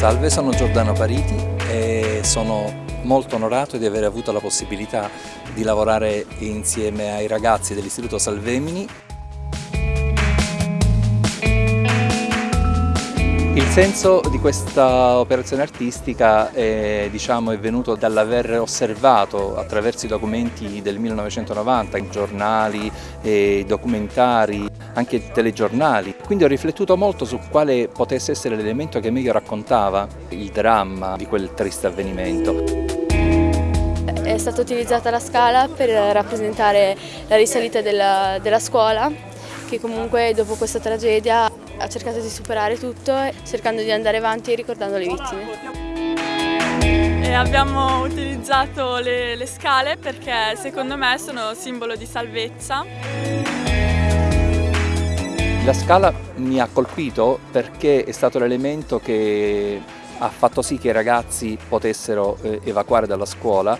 Salve, sono Giordano Pariti e sono molto onorato di aver avuto la possibilità di lavorare insieme ai ragazzi dell'Istituto Salvemini Il senso di questa operazione artistica è, diciamo, è venuto dall'aver osservato attraverso i documenti del 1990, giornali, documentari, anche telegiornali. Quindi ho riflettuto molto su quale potesse essere l'elemento che meglio raccontava il dramma di quel triste avvenimento. È stata utilizzata la scala per rappresentare la risalita della, della scuola che comunque dopo questa tragedia ha cercato di superare tutto cercando di andare avanti e ricordando le vittime. E abbiamo utilizzato le, le scale perché secondo me sono simbolo di salvezza. La scala mi ha colpito perché è stato l'elemento che ha fatto sì che i ragazzi potessero eh, evacuare dalla scuola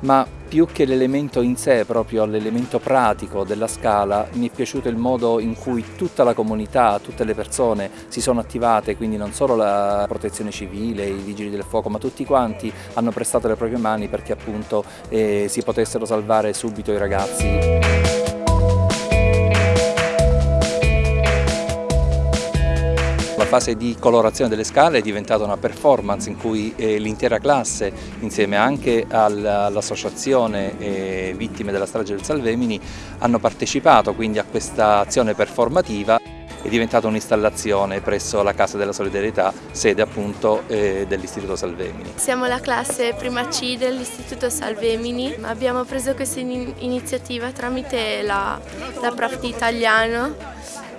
ma più che l'elemento in sé, proprio l'elemento pratico della scala, mi è piaciuto il modo in cui tutta la comunità, tutte le persone si sono attivate, quindi non solo la protezione civile, i vigili del fuoco, ma tutti quanti hanno prestato le proprie mani perché appunto eh, si potessero salvare subito i ragazzi. Fase di colorazione delle scale è diventata una performance in cui eh, l'intera classe, insieme anche all'associazione eh, Vittime della strage del Salvemini, hanno partecipato quindi a questa azione performativa. È diventata un'installazione presso la Casa della Solidarietà, sede appunto eh, dell'Istituto Salvemini. Siamo la classe prima C dell'Istituto Salvemini, abbiamo preso questa iniziativa tramite la, la prof di italiano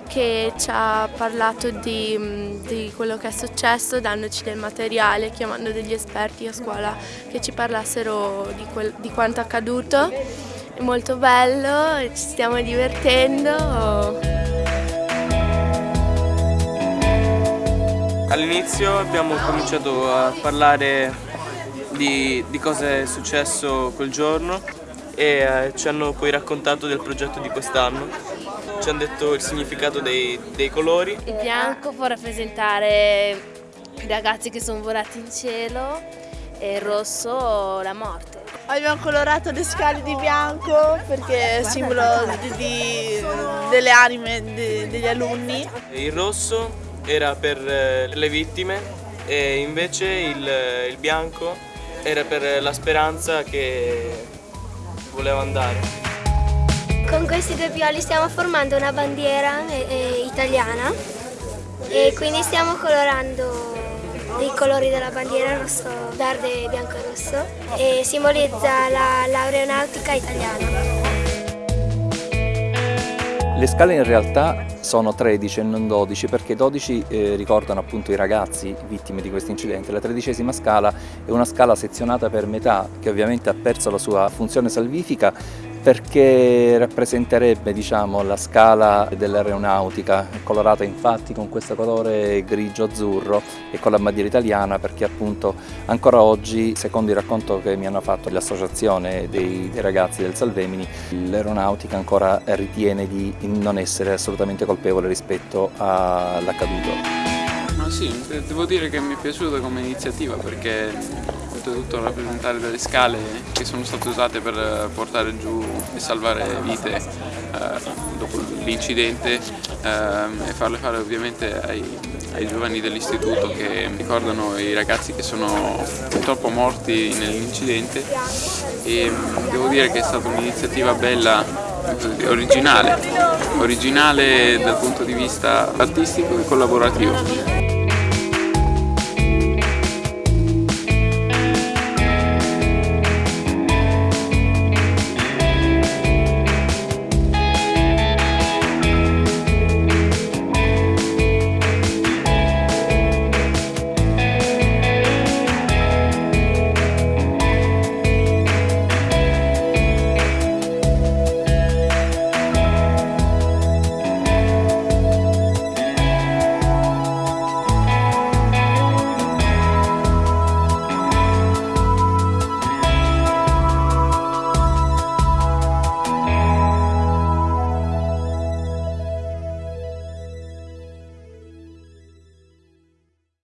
che ci ha parlato di, di, quello che è successo, dandoci del materiale, chiamando degli esperti a scuola che ci parlassero di, quel, di quanto accaduto. È molto bello, ci stiamo divertendo. All'inizio abbiamo cominciato a parlare di, di cosa è successo quel giorno e eh, ci hanno poi raccontato del progetto di quest'anno ci hanno detto il significato dei, dei colori. Il bianco può rappresentare i ragazzi che sono volati in cielo e il rosso la morte. Abbiamo colorato le scale di bianco perché è simbolo di, di, delle anime di, degli alunni. Il rosso era per eh, le vittime e invece il, il bianco era per la speranza che voleva andare. Con questi due pioli stiamo formando una bandiera eh, eh, italiana e quindi stiamo colorando i colori della bandiera rosso, verde, bianco e rosso e simbolizza l'aeronautica italiana. Le scale in realtà sono 13 e non 12 perché 12 eh, ricordano appunto i ragazzi vittime di questo incidente. La tredicesima scala è una scala sezionata per metà che ovviamente ha perso la sua funzione salvifica perché rappresenterebbe diciamo, la scala dell'aeronautica, colorata infatti con questo colore grigio-azzurro e con la bandiera italiana perché appunto ancora oggi, secondo il racconto che mi hanno fatto l'associazione dei, dei, ragazzi del Salvemini, l'aeronautica ancora ritiene di non essere assolutamente colpevole rispetto all'accaduto. Ma sì, devo dire che mi è piaciuta come iniziativa perché oltretutto rappresentare delle scale che sono state usate per portare giù e salvare vite eh, dopo l'incidente eh, e farle fare ovviamente ai, ai giovani dell'istituto che ricordano i ragazzi che sono purtroppo morti nell'incidente e mm, devo dire che è stata un'iniziativa bella originale, originale dal punto di vista artistico e collaborativo.